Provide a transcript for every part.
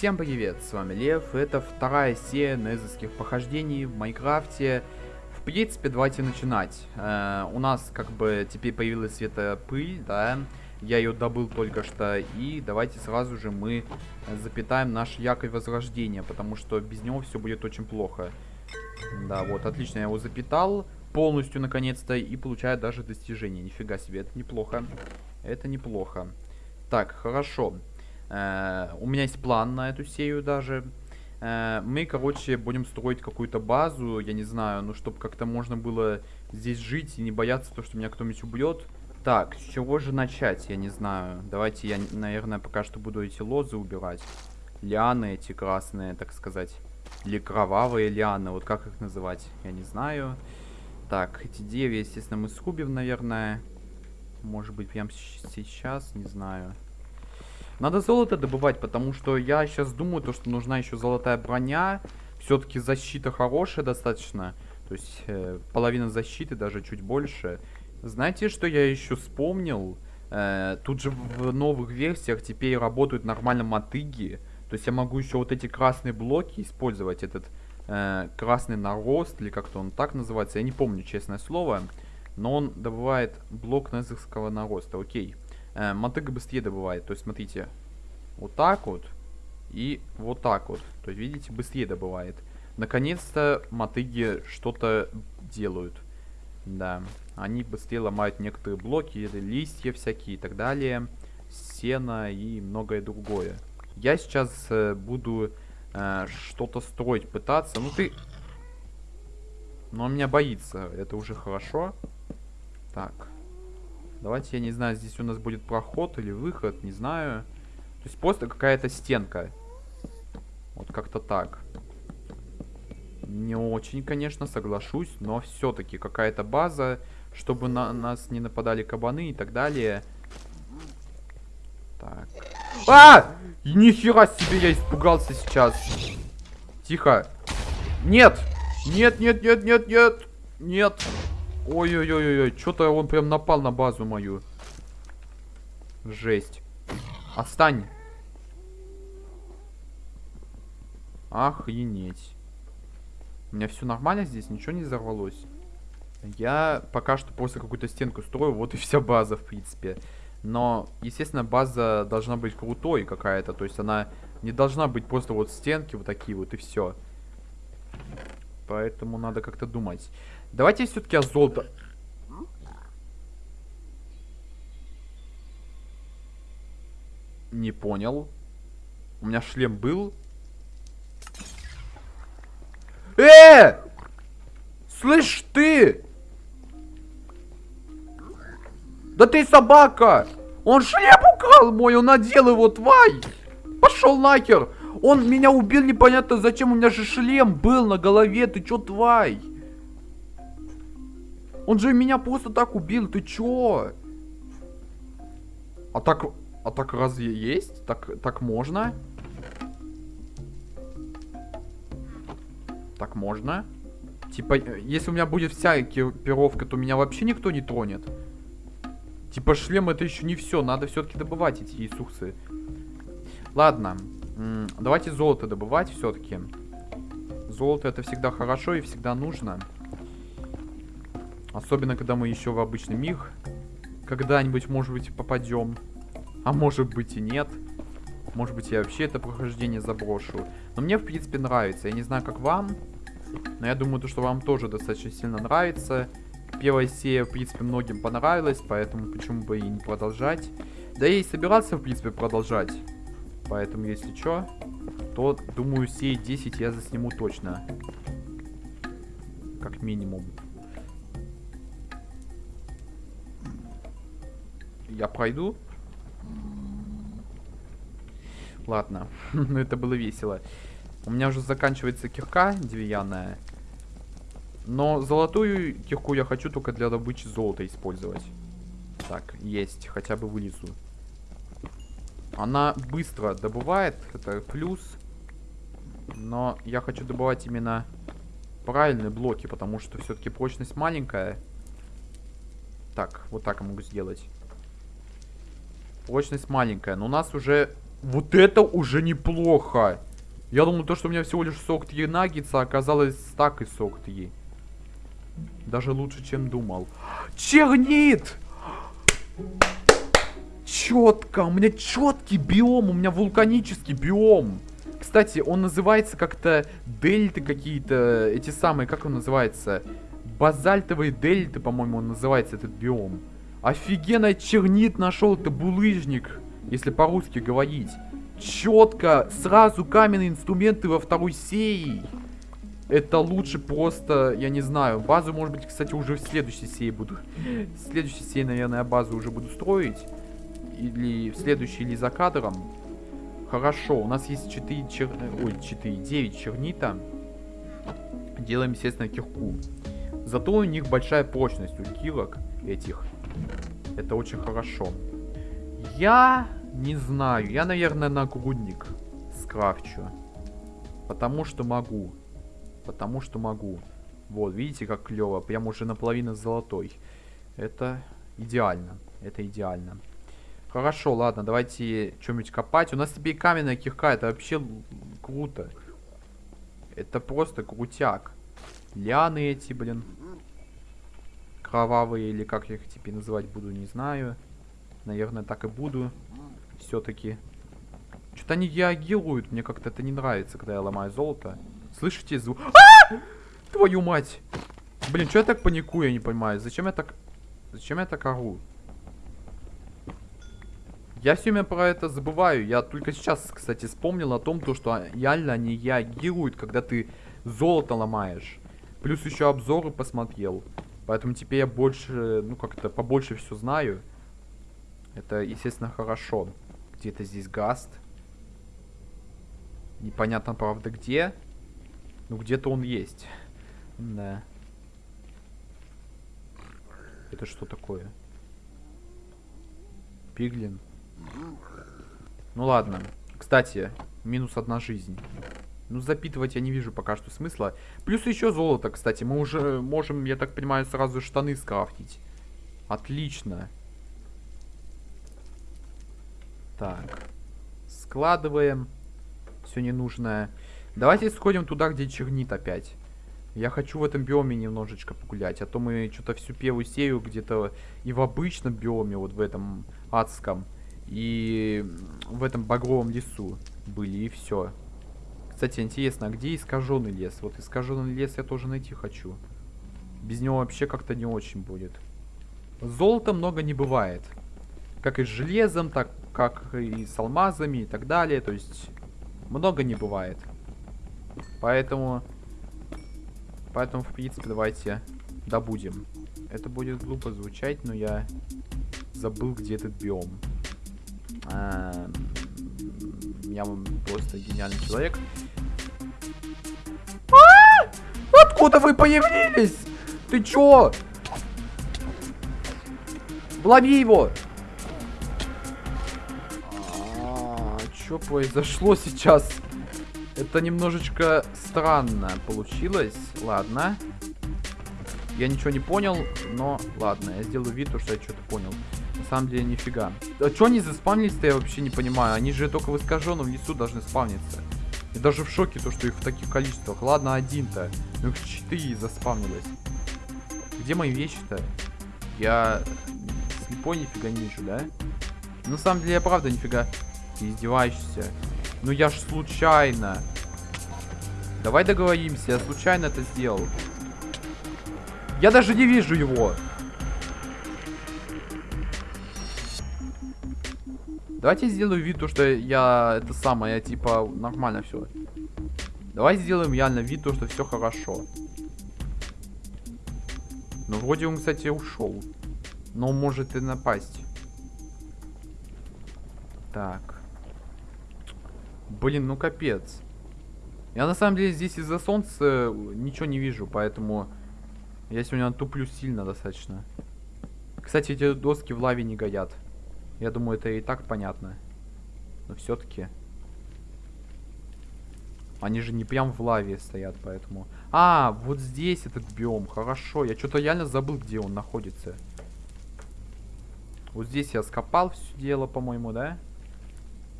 Всем привет, с вами Лев, это вторая серия незовских похождений в Майнкрафте. В принципе, давайте начинать. Э, у нас как бы теперь появилась светопыль, да, я ее добыл только что, и давайте сразу же мы запитаем наш якорь возрождения, потому что без него все будет очень плохо. Да, вот, отлично, я его запитал полностью наконец-то и получаю даже достижение. Нифига себе, это неплохо. Это неплохо. Так, хорошо. Э, у меня есть план на эту серию даже. Э, мы, короче, будем строить какую-то базу, я не знаю, ну, чтобы как-то можно было здесь жить и не бояться то, что меня кто-нибудь убьет. Так, с чего же начать, я не знаю. Давайте я, наверное, пока что буду эти лозы убирать. Лианы эти красные, так сказать. Или кровавые лианы, вот как их называть, я не знаю. Так, эти деревья, естественно, мы срубим, наверное. Может быть, прямо сейчас, не знаю. Надо золото добывать, потому что я сейчас думаю, то, что нужна еще золотая броня. Все-таки защита хорошая достаточно. То есть э, половина защиты, даже чуть больше. Знаете, что я еще вспомнил? Э, тут же в новых версиях теперь работают нормально мотыги. То есть я могу еще вот эти красные блоки использовать. Этот э, красный нарост, или как-то он так называется. Я не помню, честное слово. Но он добывает блок незерского нароста. Окей. Э, мотыга быстрее добывает. То есть, смотрите. Вот так вот. И вот так вот. То есть, видите, быстрее добывает. Наконец-то мотыги что-то делают. Да. Они быстрее ломают некоторые блоки, листья всякие и так далее. Сено и многое другое. Я сейчас э, буду э, что-то строить, пытаться. Ну ты... Но он меня боится. Это уже хорошо. Так. Давайте, я не знаю, здесь у нас будет проход или выход, не знаю. То есть просто какая-то стенка. Вот как-то так. Не очень, конечно, соглашусь, но все-таки какая-то база, чтобы на нас не нападали кабаны и так далее. Так. А! Нихера себе, я испугался сейчас. Тихо. Нет! Нет, нет, нет, нет, нет! Нет! Ой-ой-ой-ой, что-то он прям напал на базу мою. Жесть. Отстань. Охренеть. У меня все нормально здесь, ничего не взорвалось. Я пока что просто какую-то стенку строю, вот и вся база, в принципе. Но, естественно, база должна быть крутой какая-то, то есть она не должна быть просто вот стенки вот такие вот и все. Поэтому надо как-то думать. Давайте все-таки о золото... Не понял. У меня шлем был. Э! Слышь ты! Да ты собака! Он шлем украл мой, он надел его, тварь! Пошел нахер! Он меня убил непонятно зачем, у меня же шлем был на голове, ты чё, тварь? Он же меня просто так убил, ты чё? А так, а так разве есть? Так, так можно? Так можно? Типа, если у меня будет вся экипировка, то меня вообще никто не тронет. Типа, шлем это еще не все. Надо все-таки добывать эти ресурсы. Ладно. Давайте золото добывать все-таки. Золото это всегда хорошо и всегда нужно. Особенно, когда мы еще в обычный мир когда-нибудь, может быть, попадем. А может быть и нет. Может быть, я вообще это прохождение заброшу. Но мне, в принципе, нравится. Я не знаю, как вам. Но я думаю, то, что вам тоже достаточно сильно нравится. Первая серия, в принципе, многим понравилась. Поэтому почему бы и не продолжать. Да я и собирался, в принципе, продолжать. Поэтому, если что, то, думаю, серии 10 я засниму точно. Как минимум. Я пройду? Ладно, ну это было весело. У меня уже заканчивается кирка деревянная. Но золотую кирку я хочу только для добычи золота использовать. Так, есть, хотя бы вылезу. Она быстро добывает, это плюс. Но я хочу добывать именно правильные блоки, потому что все-таки прочность маленькая. Так, вот так я могу сделать. Прочность маленькая. Но у нас уже Вот это уже неплохо. Я думал, то, что у меня всего лишь сок 3 наггетса, оказалось стак и сок 3. Даже лучше, чем думал. Чернит! Четко, у меня четкий биом, у меня вулканический биом. Кстати, он называется как-то дельты какие-то, эти самые, как он называется? Базальтовые дельты, по-моему, он называется, этот биом. Офигенно чернит нашел, это булыжник, если по-русски говорить. Четко, сразу каменные инструменты во второй серии. Это лучше просто, я не знаю, базу, может быть, кстати, уже в следующей серии буду. В следующей серии, наверное, базу уже буду строить. Или в следующей, или за кадром. Хорошо, у нас есть 4 чер... Ой, 4, 9 чернита. Делаем, естественно, кирку. Зато у них большая прочность у килок этих. Это очень хорошо. Я не знаю. Я, наверное, нагрудник скрафчу. Потому что могу. Потому что могу. Вот, видите, как клево. Прям уже наполовину золотой. Это идеально. Это идеально. Хорошо, ладно, давайте что-нибудь копать. У нас теперь каменная кирка, это вообще круто. Это просто крутяк. Лианы эти, блин. Кровавые, или как я их теперь называть буду, не знаю. Наверное, так и буду. Все-таки. Что-то они реагируют, мне как-то это не нравится, когда я ломаю золото. Слышите звук? А! Твою мать! Блин, что я так паникую, я не понимаю. Зачем я так... Зачем я так ору? Я все время про это забываю. Я только сейчас, кстати, вспомнил о том, то, что реально они реагируют, когда ты золото ломаешь. Плюс еще обзоры посмотрел. Поэтому теперь я больше, ну как-то побольше все знаю. Это, естественно, хорошо. Где-то здесь гаст. Непонятно, правда, где. Ну, где-то он есть. Да. Это что такое? Пиглин. Ну ладно. Кстати, минус одна жизнь. Ну, запитывать я не вижу пока что смысла. Плюс еще золото, кстати. Мы уже можем, я так понимаю, сразу штаны скрафтить. Отлично. Так. Складываем. Все ненужное. Давайте сходим туда, где чернит опять. Я хочу в этом биоме немножечко погулять. А то мы что-то всю первую серию где-то и в обычном биоме, вот в этом адском, и в этом багровом лесу были, и все. Кстати, интересно, а где искаженный лес? Вот искаженный лес я тоже найти хочу. Без него вообще как-то не очень будет. Золота много не бывает. Как и с железом, так как и с алмазами и так далее. То есть много не бывает. Поэтому... Поэтому, в принципе, давайте добудем. Это будет глупо звучать, но я забыл, где этот биом. А, я просто гениальный человек. Откуда вы появились? Ты чё? Лови его! А, что произошло сейчас? Это немножечко странно получилось. Ладно. Я ничего не понял, но ладно, я сделаю вид, что я что-то понял самом деле нифига. А что они заспавнились-то, я вообще не понимаю. Они же только в искаженном лесу должны спавниться. И даже в шоке то, что их в таких количествах. Ладно, один-то. Ну четыре заспавнилось. Где мои вещи-то? Я слепой нифига не вижу, да? На самом деле я правда нифига. Ты издеваешься. Ну я ж случайно. Давай договоримся, я случайно это сделал. Я даже не вижу его. Давайте сделаю вид, то, что я это самое, типа, нормально все. Давай сделаем реально вид, то, что все хорошо. Ну, вроде он, кстати, ушел. Но может и напасть. Так. Блин, ну капец. Я на самом деле здесь из-за солнца ничего не вижу, поэтому я сегодня туплю сильно достаточно. Кстати, эти доски в лаве не горят. Я думаю, это и так понятно. Но все-таки... Они же не прям в лаве стоят, поэтому... А, вот здесь этот биом. Хорошо. Я что-то реально забыл, где он находится. Вот здесь я скопал все дело, по-моему, да?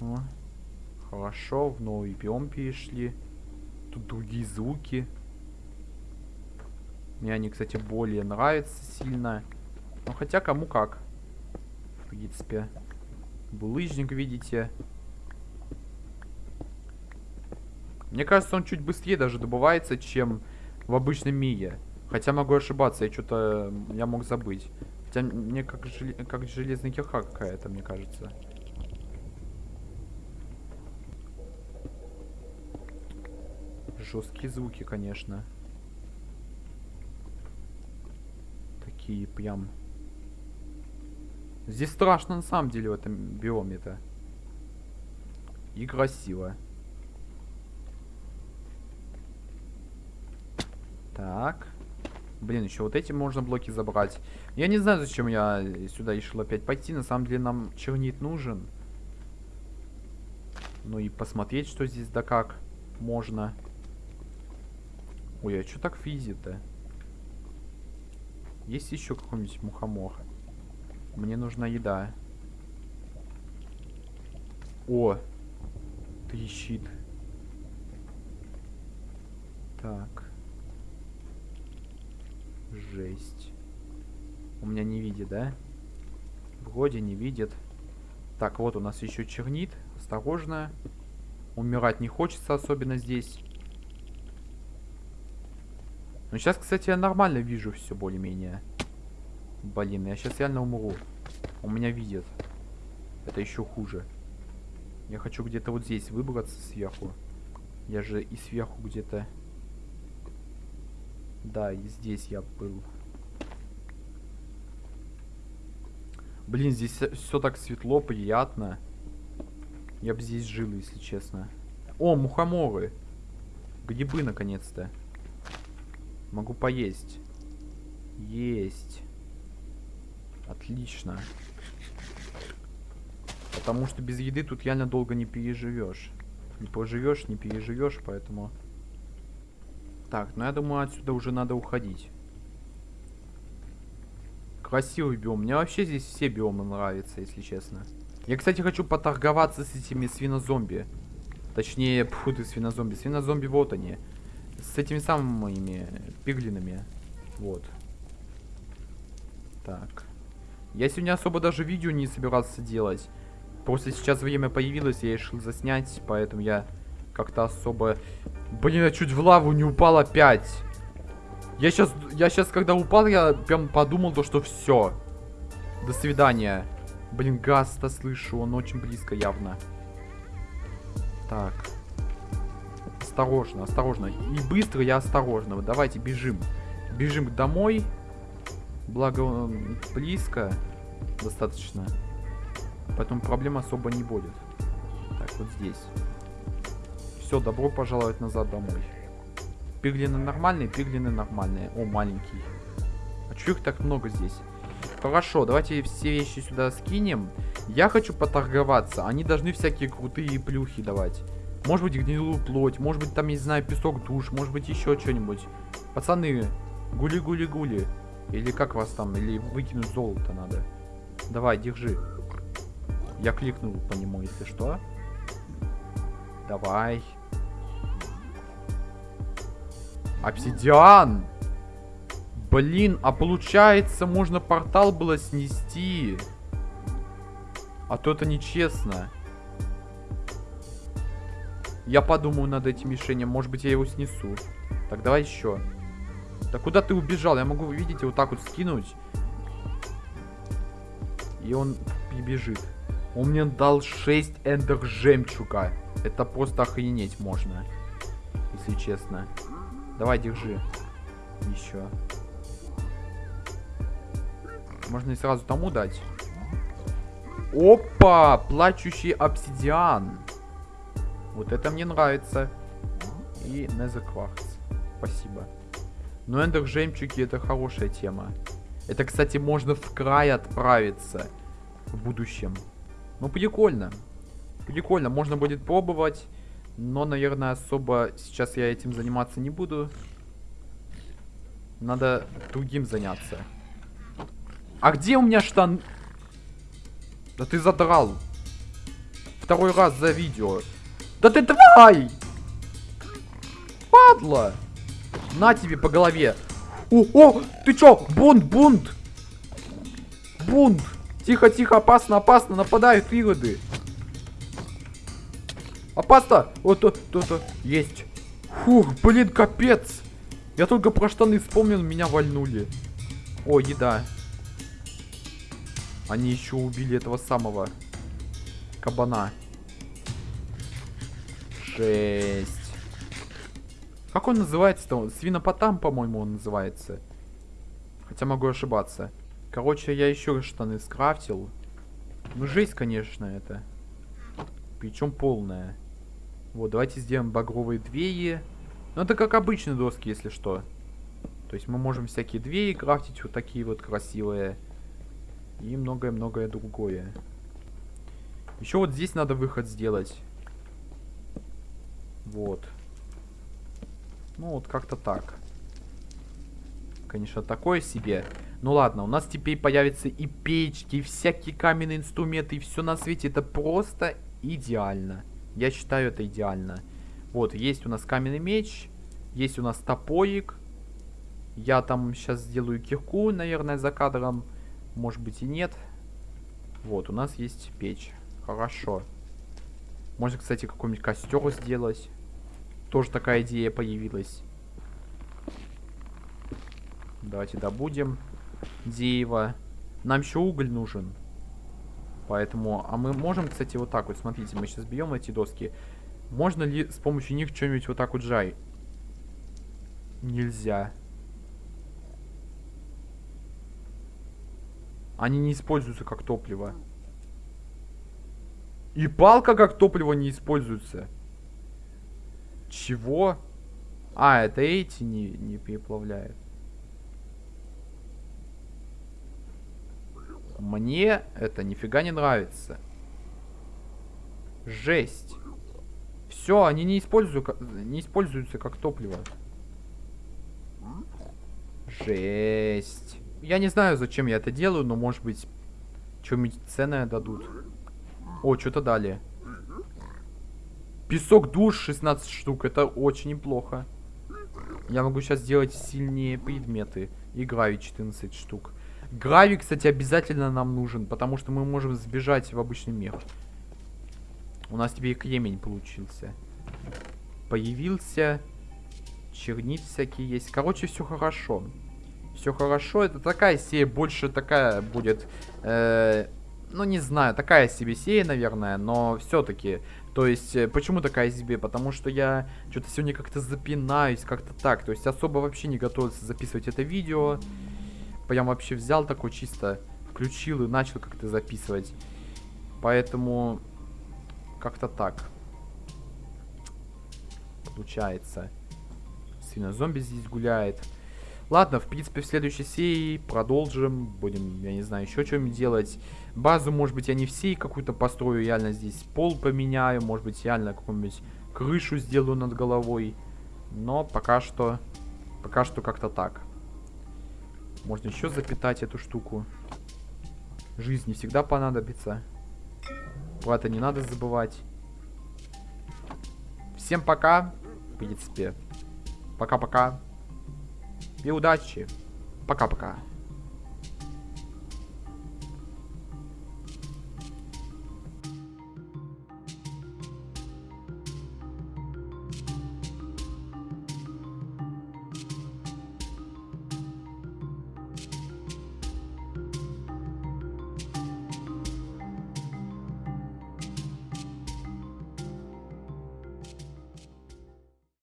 О. Хорошо, в новый биом перешли. Тут другие звуки. Мне они, кстати, более нравятся сильно. Ну, хотя кому как. В принципе. Булыжник, видите. Мне кажется, он чуть быстрее даже добывается, чем в обычном мире. Хотя могу ошибаться, я что-то... Я мог забыть. Хотя мне как, жел... как железная кирка какая-то, мне кажется. Жесткие звуки, конечно. Такие прям... Здесь страшно на самом деле в этом биоме-то. И красиво. Так. Блин, еще вот эти можно блоки забрать. Я не знаю, зачем я сюда решил опять пойти. На самом деле нам чернит нужен. Ну и посмотреть, что здесь да как можно. Ой, а что так физит-то? Есть еще какой-нибудь мухомор? Мне нужна еда. О! Трещит. Так. Жесть. У меня не видит, да? Вроде не видит. Так, вот у нас еще чернит. Осторожно. Умирать не хочется, особенно здесь. Ну, сейчас, кстати, я нормально вижу все более-менее. Блин, я сейчас реально умру. У меня видит. Это еще хуже. Я хочу где-то вот здесь выбраться сверху. Я же и сверху где-то... Да, и здесь я был. Блин, здесь все так светло, приятно. Я бы здесь жил, если честно. О, мухоморы. Грибы, наконец-то. Могу поесть. Есть. Отлично. Потому что без еды тут реально долго не переживешь. Не поживешь, не переживешь, поэтому... Так, ну я думаю, отсюда уже надо уходить. Красивый биом. Мне вообще здесь все биомы нравятся, если честно. Я, кстати, хочу поторговаться с этими свинозомби. Точнее, фу ты, свинозомби. Свинозомби, вот они. С этими самыми пиглинами. Вот. Так. Я сегодня особо даже видео не собирался делать. Просто сейчас время появилось, я решил заснять, поэтому я как-то особо... Блин, я чуть в лаву не упал опять. Я сейчас, я сейчас, когда упал, я прям подумал, то, что все. До свидания. Блин, газ-то слышу, он очень близко явно. Так. Осторожно, осторожно. И быстро я осторожно. Давайте бежим. Бежим домой. Благо, близко достаточно. Поэтому проблем особо не будет. Так, вот здесь. Все, добро пожаловать назад домой. Пиглины нормальные, пиглины нормальные. О, маленький. А чё их так много здесь? Хорошо, давайте все вещи сюда скинем. Я хочу поторговаться. Они должны всякие крутые плюхи давать. Может быть, гнилую плоть. Может быть, там, не знаю, песок душ. Может быть, еще что-нибудь. Пацаны, гули-гули-гули. Или как вас там? Или выкинуть золото надо. Давай, держи. Я кликнул по нему, если что. Давай. Обсидиан! Блин, а получается, можно портал было снести. А то это нечестно. Я подумаю над этим решением. Может быть, я его снесу. Так, давай еще. Да куда ты убежал? Я могу, видите, вот так вот скинуть. И он бежит. Он мне дал 6 эндер жемчуга. Это просто охренеть можно. Если честно. Давай, держи. Еще. Можно и сразу тому дать. Опа! Плачущий обсидиан. Вот это мне нравится. И незакварц. Спасибо. Но эндер жемчуги это хорошая тема. Это, кстати, можно в край отправиться в будущем. Ну, прикольно. Прикольно, можно будет пробовать. Но, наверное, особо сейчас я этим заниматься не буду. Надо другим заняться. А где у меня штан... Да ты задрал. Второй раз за видео. Да ты давай! Падла! На тебе по голове. О, о, ты чё? Бунт, бунт! Бунт! Тихо, тихо, опасно, опасно, нападают ироды. Опасно! Вот, то, то, то, есть. Фух, блин, капец. Я только про штаны вспомнил, меня вальнули. О, еда. Они еще убили этого самого кабана. Жесть. Как он называется-то? Свинопотам, по-моему, он называется. Хотя могу ошибаться. Короче, я еще штаны скрафтил. Ну, жесть, конечно, это. Причем полная. Вот, давайте сделаем багровые двери. Ну, это как обычные доски, если что. То есть мы можем всякие двери крафтить, вот такие вот красивые. И многое-многое другое. Еще вот здесь надо выход сделать. Вот. Ну, вот как-то так. Конечно, такое себе. Ну ладно, у нас теперь появятся и печки, и всякие каменные инструменты, и все на свете. Это просто идеально. Я считаю, это идеально. Вот, есть у нас каменный меч, есть у нас топорик. Я там сейчас сделаю кирку, наверное, за кадром. Может быть и нет. Вот, у нас есть печь. Хорошо. Можно, кстати, какой-нибудь костер сделать. Тоже такая идея появилась. Давайте добудем дерево. Нам еще уголь нужен. Поэтому... А мы можем, кстати, вот так вот. Смотрите, мы сейчас берем эти доски. Можно ли с помощью них что-нибудь вот так вот жай? Нельзя. Они не используются как топливо. И палка как топливо не используется. Чего? А, это эти не, не переплавляют. Мне это нифига не нравится. Жесть. Все, они не, используют, не используются как топливо. Жесть. Я не знаю, зачем я это делаю, но может быть, что-нибудь ценное дадут. О, что-то дали. Песок душ 16 штук. Это очень неплохо. Я могу сейчас сделать сильнее предметы. И гравий 14 штук. Гравий, кстати, обязательно нам нужен, потому что мы можем сбежать в обычный мир. У нас теперь кремень получился. Появился. Чернит всякие есть. Короче, все хорошо. Все хорошо. Это такая серия, больше такая будет... Э ну, не знаю, такая себе серия, наверное, но все-таки. То есть, э, почему такая себе? Потому что я что-то сегодня как-то запинаюсь, как-то так. То есть, особо вообще не готовился записывать это видео. Прям вообще взял такой чисто, включил и начал как-то записывать. Поэтому, как-то так. Получается. Сильно зомби здесь гуляет. Ладно, в принципе, в следующей серии продолжим. Будем, я не знаю, еще что-нибудь делать. Базу, может быть, я не всей какую-то построю. Реально здесь пол поменяю. Может быть, реально какую-нибудь крышу сделаю над головой. Но пока что... Пока что как-то так. Можно еще запитать эту штуку. Жизнь не всегда понадобится. Про это не надо забывать. Всем пока. В принципе. Пока-пока. И удачи. Пока-пока.